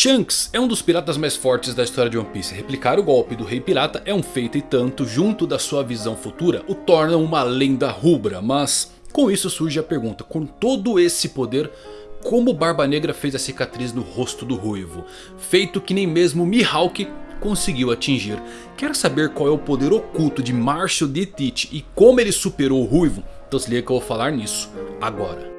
Shanks é um dos piratas mais fortes da história de One Piece. Replicar o golpe do Rei Pirata é um feito e tanto, junto da sua visão futura, o torna uma lenda rubra. Mas com isso surge a pergunta, com todo esse poder, como Barba Negra fez a cicatriz no rosto do Ruivo? Feito que nem mesmo Mihawk conseguiu atingir. Quer saber qual é o poder oculto de Marshall D. Teach e como ele superou o Ruivo? Então se liga que eu vou falar nisso agora.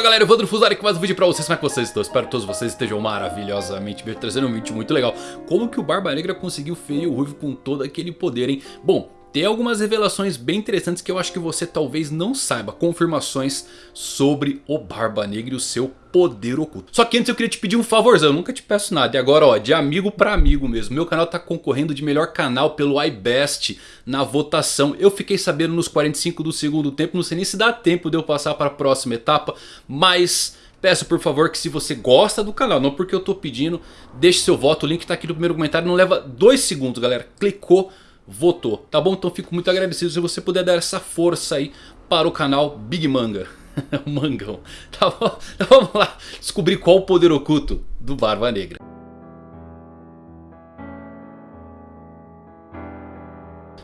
Fala galera, Evandro Fusari com mais um vídeo pra vocês, como é que vocês estão? Espero que todos vocês estejam maravilhosamente bem, trazendo um vídeo muito legal Como que o Barba Negra conseguiu ferir o Ruivo com todo aquele poder, hein? Bom, tem algumas revelações bem interessantes que eu acho que você talvez não saiba. Confirmações sobre o Barba Negra e o seu poder oculto. Só que antes eu queria te pedir um favorzão, eu nunca te peço nada. E agora ó, de amigo para amigo mesmo. Meu canal tá concorrendo de melhor canal pelo iBest na votação. Eu fiquei sabendo nos 45 do segundo tempo, não sei nem se dá tempo de eu passar para a próxima etapa. Mas... Peço por favor que se você gosta do canal, não porque eu tô pedindo, deixe seu voto, o link tá aqui no primeiro comentário, não leva dois segundos galera, clicou, votou, tá bom? Então fico muito agradecido se você puder dar essa força aí para o canal Big Manga. Mangão. Tá bom? Então vamos lá descobrir qual o poder oculto do Barba Negra.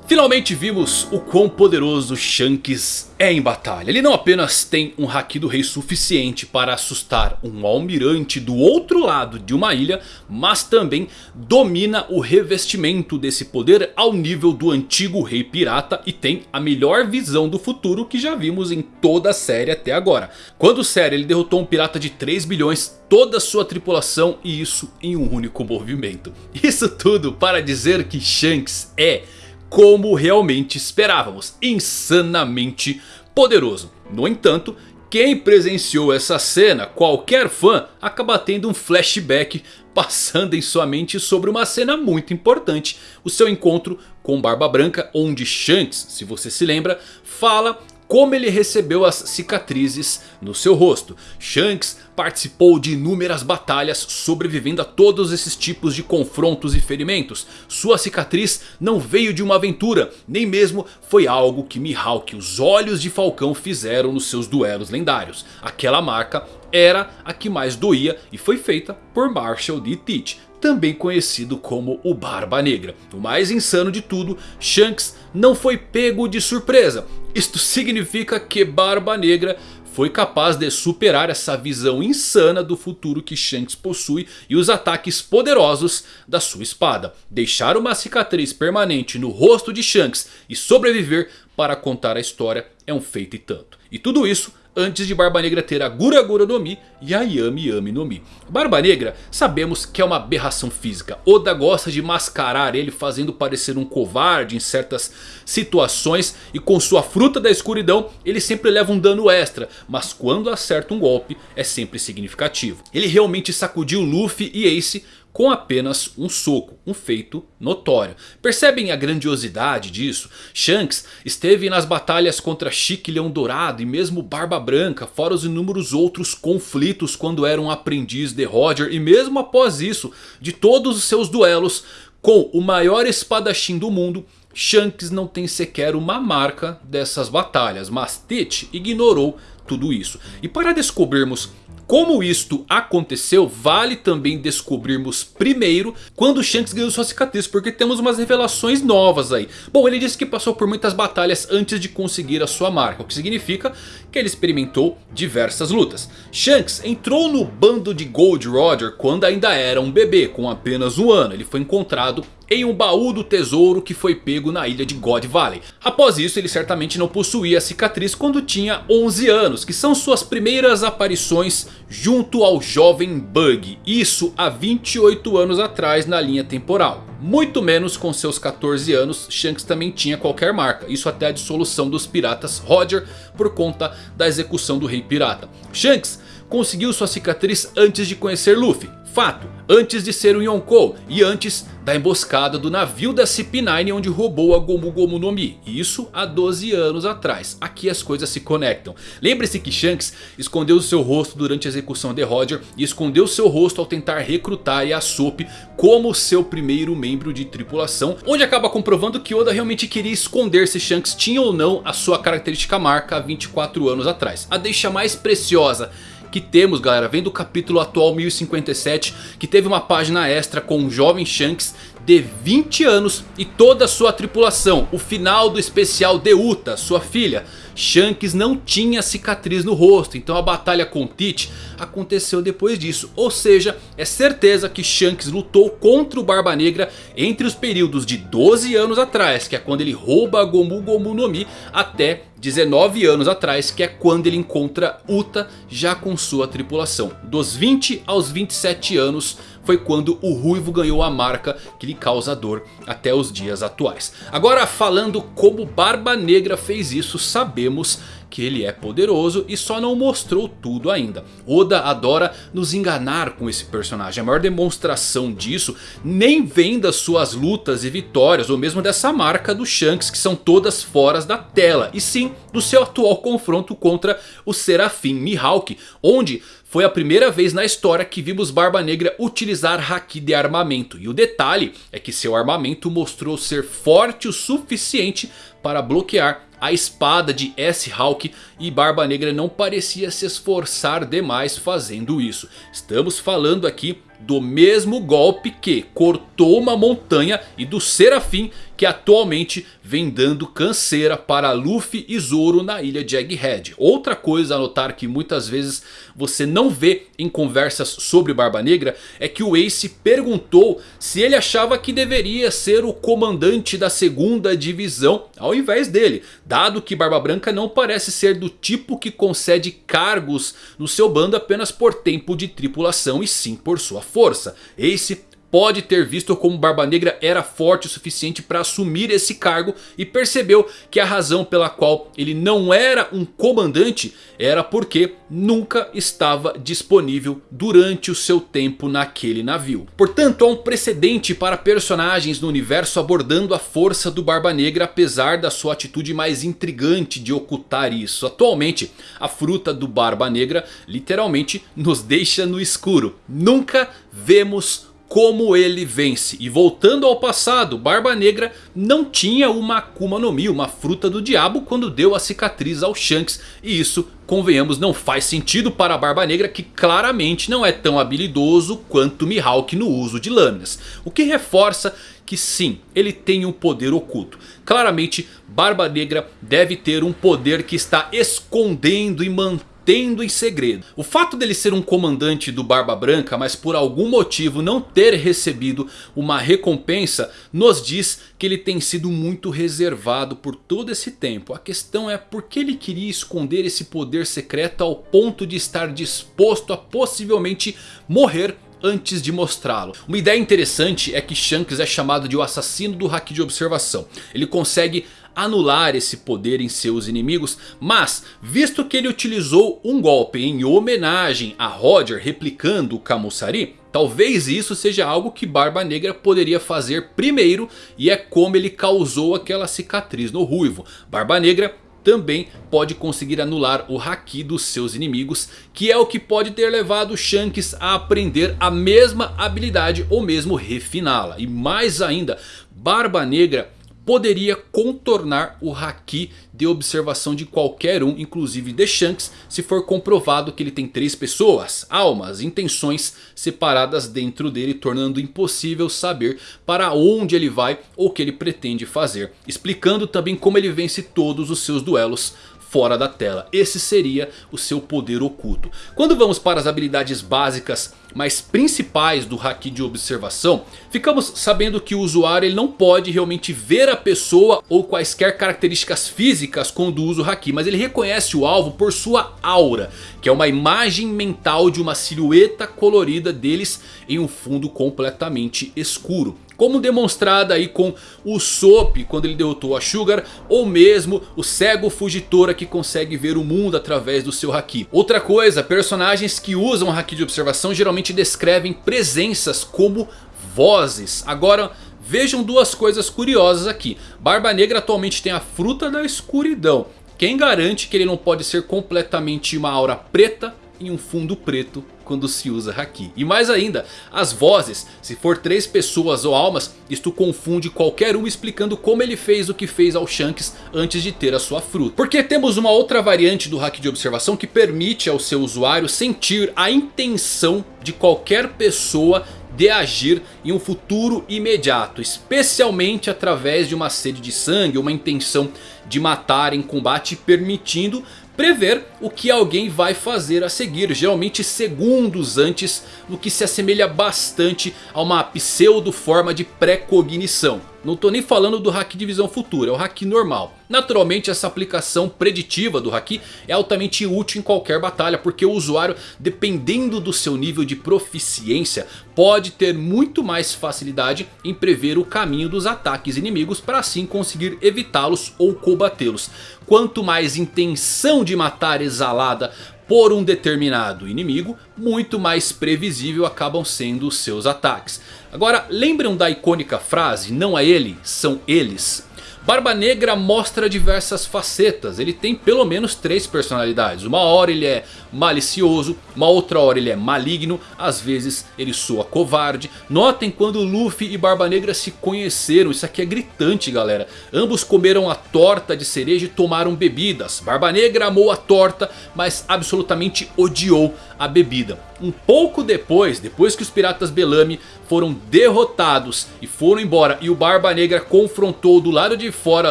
Finalmente vimos o quão poderoso Shanks é em batalha. Ele não apenas tem um Haki do Rei suficiente para assustar um almirante do outro lado de uma ilha. Mas também domina o revestimento desse poder ao nível do antigo Rei Pirata. E tem a melhor visão do futuro que já vimos em toda a série até agora. Quando série ele derrotou um pirata de 3 bilhões, toda a sua tripulação e isso em um único movimento. Isso tudo para dizer que Shanks é como realmente esperávamos, insanamente poderoso. No entanto, quem presenciou essa cena, qualquer fã, acaba tendo um flashback passando em sua mente sobre uma cena muito importante. O seu encontro com Barba Branca, onde Shanks, se você se lembra, fala como ele recebeu as cicatrizes no seu rosto. Shanks participou de inúmeras batalhas sobrevivendo a todos esses tipos de confrontos e ferimentos. Sua cicatriz não veio de uma aventura, nem mesmo foi algo que Mihawk, os olhos de Falcão fizeram nos seus duelos lendários. Aquela marca era a que mais doía e foi feita por Marshall D. Teach também conhecido como o Barba Negra. O mais insano de tudo, Shanks não foi pego de surpresa. Isto significa que Barba Negra foi capaz de superar essa visão insana do futuro que Shanks possui e os ataques poderosos da sua espada. Deixar uma cicatriz permanente no rosto de Shanks e sobreviver para contar a história é um feito e tanto. E tudo isso antes de Barba Negra ter a Gura Gura no Mi e a Yami Yami no Mi. Barba Negra sabemos que é uma aberração física. Oda gosta de mascarar ele fazendo parecer um covarde em certas situações. E com sua fruta da escuridão ele sempre leva um dano extra. Mas quando acerta um golpe é sempre significativo. Ele realmente sacudiu Luffy e Ace com apenas um soco, um feito notório. Percebem a grandiosidade disso? Shanks esteve nas batalhas contra Chique Leão Dourado e mesmo Barba Branca, fora os inúmeros outros conflitos quando era um aprendiz de Roger e mesmo após isso, de todos os seus duelos com o maior espadachim do mundo, Shanks não tem sequer uma marca dessas batalhas, mas Tite ignorou tudo isso. E para descobrirmos como isto aconteceu, vale também descobrirmos primeiro quando Shanks ganhou sua cicatriz, porque temos umas revelações novas aí. Bom, ele disse que passou por muitas batalhas antes de conseguir a sua marca, o que significa que ele experimentou diversas lutas. Shanks entrou no bando de Gold Roger quando ainda era um bebê, com apenas um ano. Ele foi encontrado em um baú do tesouro que foi pego na ilha de God Valley. Após isso ele certamente não possuía a cicatriz quando tinha 11 anos, que são suas primeiras aparições junto ao jovem Bug. Isso há 28 anos atrás na linha temporal. Muito menos com seus 14 anos, Shanks também tinha qualquer marca. Isso até a dissolução dos piratas Roger por conta da execução do rei pirata. Shanks conseguiu sua cicatriz antes de conhecer Luffy. Fato, antes de ser um Yonkou e antes da emboscada do navio da CP9 onde roubou a Gomu Gomu no Mi. Isso há 12 anos atrás. Aqui as coisas se conectam. Lembre-se que Shanks escondeu seu rosto durante a execução de Roger e escondeu seu rosto ao tentar recrutar Yasop como seu primeiro membro de tripulação. Onde acaba comprovando que Oda realmente queria esconder se Shanks tinha ou não a sua característica marca há 24 anos atrás. A deixa mais preciosa que temos galera, vem do capítulo atual 1057 que teve uma página extra com o jovem Shanks de 20 anos e toda a sua tripulação. O final do especial de Uta, sua filha. Shanks não tinha cicatriz no rosto, então a batalha com Teach aconteceu depois disso. Ou seja, é certeza que Shanks lutou contra o Barba Negra entre os períodos de 12 anos atrás, que é quando ele rouba a Gomu Gomu no Mi, até 19 anos atrás, que é quando ele encontra Uta já com sua tripulação. Dos 20 aos 27 anos foi quando o Ruivo ganhou a marca que lhe causa dor até os dias atuais. Agora falando como Barba Negra fez isso, sabemos que ele é poderoso e só não mostrou tudo ainda. Oda adora nos enganar com esse personagem. A maior demonstração disso nem vem das suas lutas e vitórias. Ou mesmo dessa marca do Shanks que são todas fora da tela. E sim do seu atual confronto contra o Serafim Mihawk. Onde foi a primeira vez na história que vimos Barba Negra utilizar Haki de armamento. E o detalhe é que seu armamento mostrou ser forte o suficiente para bloquear a espada de S-Hawk e Barba Negra não parecia se esforçar demais fazendo isso. Estamos falando aqui do mesmo golpe que cortou uma montanha e do Serafim que atualmente vem dando canseira para Luffy e Zoro na ilha de Egghead. Outra coisa a notar que muitas vezes você não vê em conversas sobre Barba Negra é que o Ace perguntou se ele achava que deveria ser o comandante da segunda divisão ao invés dele. Dado que Barba Branca não parece ser do tipo que concede cargos no seu bando apenas por tempo de tripulação e sim por sua força. Ace pode ter visto como Barba Negra era forte o suficiente para assumir esse cargo e percebeu que a razão pela qual ele não era um comandante era porque nunca estava disponível durante o seu tempo naquele navio. Portanto há um precedente para personagens no universo abordando a força do Barba Negra apesar da sua atitude mais intrigante de ocultar isso. Atualmente a fruta do Barba Negra literalmente nos deixa no escuro. Nunca vemos como ele vence. E voltando ao passado, Barba Negra não tinha uma Akuma no Mi, uma fruta do diabo quando deu a cicatriz ao Shanks. E isso, convenhamos, não faz sentido para a Barba Negra que claramente não é tão habilidoso quanto Mihawk no uso de lâminas. O que reforça que sim, ele tem um poder oculto. Claramente, Barba Negra deve ter um poder que está escondendo e mantendo mantendo em segredo. O fato dele ser um comandante do Barba Branca, mas por algum motivo não ter recebido uma recompensa, nos diz que ele tem sido muito reservado por todo esse tempo. A questão é por que ele queria esconder esse poder secreto ao ponto de estar disposto a possivelmente morrer antes de mostrá-lo. Uma ideia interessante é que Shanks é chamado de o assassino do Haki de observação. Ele consegue anular esse poder em seus inimigos. Mas visto que ele utilizou um golpe em homenagem a Roger replicando o Kamusari. Talvez isso seja algo que Barba Negra poderia fazer primeiro e é como ele causou aquela cicatriz no ruivo. Barba Negra também pode conseguir anular o Haki dos seus inimigos. Que é o que pode ter levado Shanks a aprender a mesma habilidade ou mesmo refiná-la. E mais ainda, Barba Negra poderia contornar o Haki de observação de qualquer um, inclusive de Shanks, se for comprovado que ele tem três pessoas, almas, intenções separadas dentro dele, tornando impossível saber para onde ele vai ou o que ele pretende fazer. Explicando também como ele vence todos os seus duelos fora da tela. Esse seria o seu poder oculto. Quando vamos para as habilidades básicas mais principais do Haki de observação, ficamos sabendo que o usuário ele não pode realmente ver a pessoa ou quaisquer características físicas quando usa o Haki. Mas ele reconhece o alvo por sua aura, que é uma imagem mental de uma silhueta colorida deles em um fundo completamente escuro. Como demonstrado aí com o Sop quando ele derrotou a Sugar. Ou mesmo o cego Fugitora que consegue ver o mundo através do seu Haki. Outra coisa, personagens que usam Haki de observação geralmente descrevem presenças como vozes. Agora vejam duas coisas curiosas aqui. Barba Negra atualmente tem a fruta da escuridão. Quem garante que ele não pode ser completamente uma aura preta em um fundo preto quando se usa Haki. E mais ainda, as vozes, se for três pessoas ou almas, isto confunde qualquer um explicando como ele fez o que fez ao Shanks antes de ter a sua fruta. Porque temos uma outra variante do Haki de observação que permite ao seu usuário sentir a intenção de qualquer pessoa de agir em um futuro imediato. Especialmente através de uma sede de sangue, uma intenção de matar em combate permitindo prever o que alguém vai fazer a seguir, geralmente segundos antes, no que se assemelha bastante a uma pseudo forma de pré-cognição. Não estou nem falando do Haki de visão futura, é o Haki normal. Naturalmente essa aplicação preditiva do Haki é altamente útil em qualquer batalha. Porque o usuário, dependendo do seu nível de proficiência, pode ter muito mais facilidade em prever o caminho dos ataques inimigos. Para assim conseguir evitá-los ou combatê-los. Quanto mais intenção de matar exalada por um determinado inimigo, muito mais previsível acabam sendo os seus ataques. Agora lembram da icônica frase, não é ele, são eles? Barba Negra mostra diversas facetas, ele tem pelo menos três personalidades. Uma hora ele é malicioso, uma outra hora ele é maligno, às vezes ele soa covarde. Notem quando Luffy e Barba Negra se conheceram, isso aqui é gritante galera. Ambos comeram a torta de cereja e tomaram bebidas. Barba Negra amou a torta, mas absolutamente odiou a bebida. Um pouco depois, depois que os piratas Belame foram derrotados e foram embora e o Barba Negra confrontou do lado de fora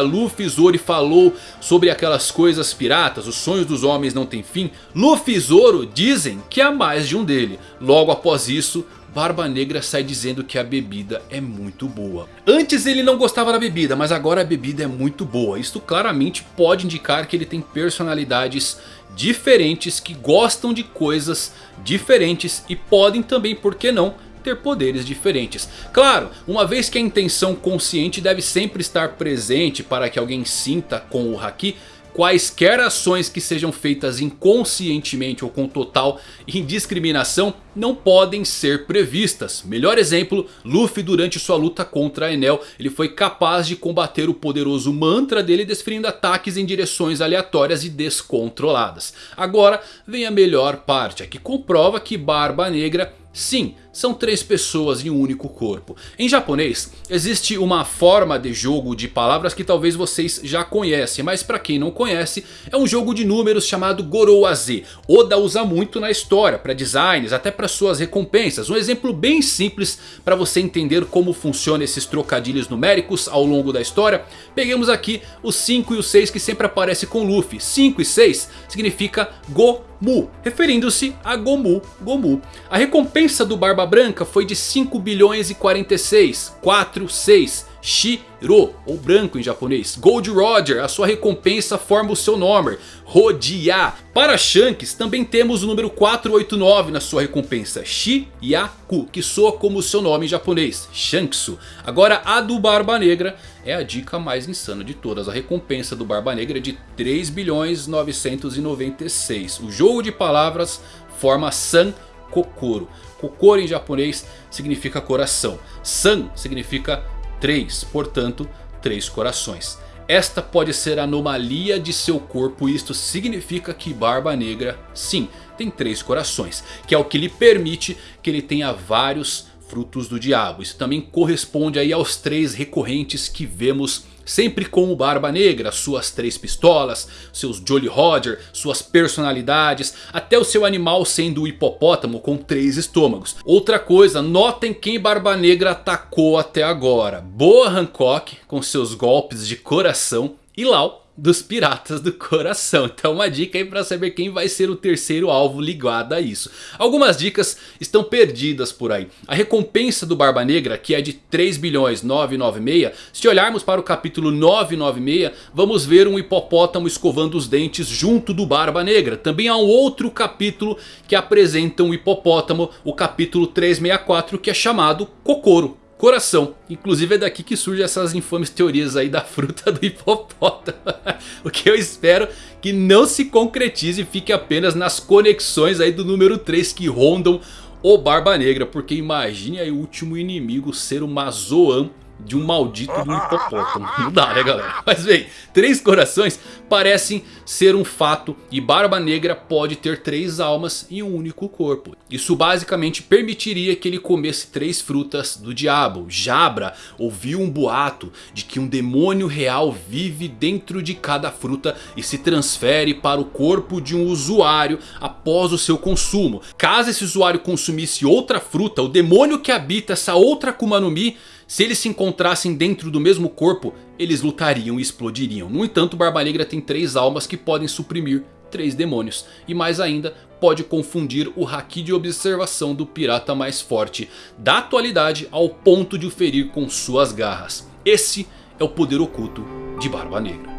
Luffy Zoro e falou sobre aquelas coisas piratas, os sonhos dos homens não têm fim. Luffy Zoro dizem que há mais de um dele. Logo após isso, Barba Negra sai dizendo que a bebida é muito boa. Antes ele não gostava da bebida, mas agora a bebida é muito boa. Isto claramente pode indicar que ele tem personalidades diferentes que gostam de coisas diferentes e podem também, por que não, ter poderes diferentes. Claro, uma vez que a intenção consciente deve sempre estar presente para que alguém sinta com o Haki quaisquer ações que sejam feitas inconscientemente ou com total indiscriminação não podem ser previstas. Melhor exemplo, Luffy durante sua luta contra Enel, ele foi capaz de combater o poderoso mantra dele desferindo ataques em direções aleatórias e descontroladas. Agora vem a melhor parte, a que comprova que Barba Negra Sim, são três pessoas em um único corpo. Em japonês, existe uma forma de jogo de palavras que talvez vocês já conhecem. Mas para quem não conhece, é um jogo de números chamado Gorowaze. Oda usa muito na história, para designs, até para suas recompensas. Um exemplo bem simples para você entender como funcionam esses trocadilhos numéricos ao longo da história. Peguemos aqui os 5 e o 6 que sempre aparece com Luffy. 5 e 6 significa Go Mu, referindo-se a Gomu Gomu. A recompensa do Barba Branca foi de 5 bilhões e 46, 4, 6. Shiro, ou branco em japonês. Gold Roger, a sua recompensa forma o seu nome. Rodia. Para Shanks também temos o número 489 na sua recompensa. Shiyaku, que soa como o seu nome em japonês. Shanksu. Agora a do Barba Negra é a dica mais insana de todas. A recompensa do Barba Negra é de 3 bilhões 996. O jogo de palavras forma San Kokoro. Kokoro em japonês significa coração. San significa 3, portanto 3 corações. Esta pode ser a anomalia de seu corpo isto significa que Barba Negra sim tem três corações. Que é o que lhe permite que ele tenha vários frutos do diabo. Isso também corresponde aí aos três recorrentes que vemos Sempre com o Barba Negra, suas três pistolas, seus Jolly Roger, suas personalidades, até o seu animal sendo o hipopótamo com três estômagos. Outra coisa, notem quem Barba Negra atacou até agora. Boa Hancock com seus golpes de coração e Lau dos Piratas do Coração. Então uma dica aí para saber quem vai ser o terceiro alvo ligado a isso. Algumas dicas estão perdidas por aí. A recompensa do Barba Negra, que é de 3 bilhões 996, se olharmos para o capítulo 996, vamos ver um hipopótamo escovando os dentes junto do Barba Negra. Também há um outro capítulo que apresenta um hipopótamo, o capítulo 364, que é chamado Kokoro coração. Inclusive é daqui que surgem essas infames teorias aí da fruta do hipopótamo. o que eu espero que não se concretize e fique apenas nas conexões aí do número 3 que rondam o Barba Negra. Porque imagine aí o último inimigo ser uma Zoan de um maldito de hipopótamo. Não dá né galera? Mas bem, três corações parecem ser um fato e Barba Negra pode ter três almas em um único corpo. Isso basicamente permitiria que ele comesse três frutas do diabo. Jabra ouviu um boato de que um demônio real vive dentro de cada fruta e se transfere para o corpo de um usuário após o seu consumo. Caso esse usuário consumisse outra fruta, o demônio que habita essa outra Akuma no Mi se eles se encontrassem dentro do mesmo corpo, eles lutariam e explodiriam. No entanto, Barba Negra tem três almas que podem suprimir três demônios. E mais ainda, pode confundir o Haki de observação do pirata mais forte da atualidade ao ponto de o ferir com suas garras. Esse é o poder oculto de Barba Negra.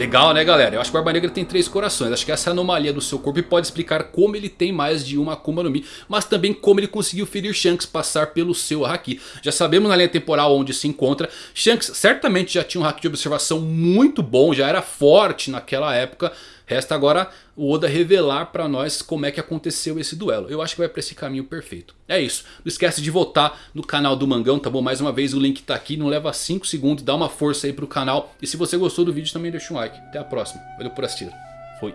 Legal né galera, eu acho que o Barba Negra tem três corações, acho que essa anomalia do seu corpo pode explicar como ele tem mais de uma Akuma no Mi, mas também como ele conseguiu ferir Shanks passar pelo seu Haki. Já sabemos na linha temporal onde se encontra, Shanks certamente já tinha um Haki de observação muito bom, já era forte naquela época, Resta agora o Oda revelar pra nós como é que aconteceu esse duelo. Eu acho que vai pra esse caminho perfeito. É isso. Não esquece de votar no canal do Mangão, tá bom? Mais uma vez o link tá aqui. Não leva 5 segundos. Dá uma força aí pro canal. E se você gostou do vídeo também deixa um like. Até a próxima. Valeu por assistir. Fui.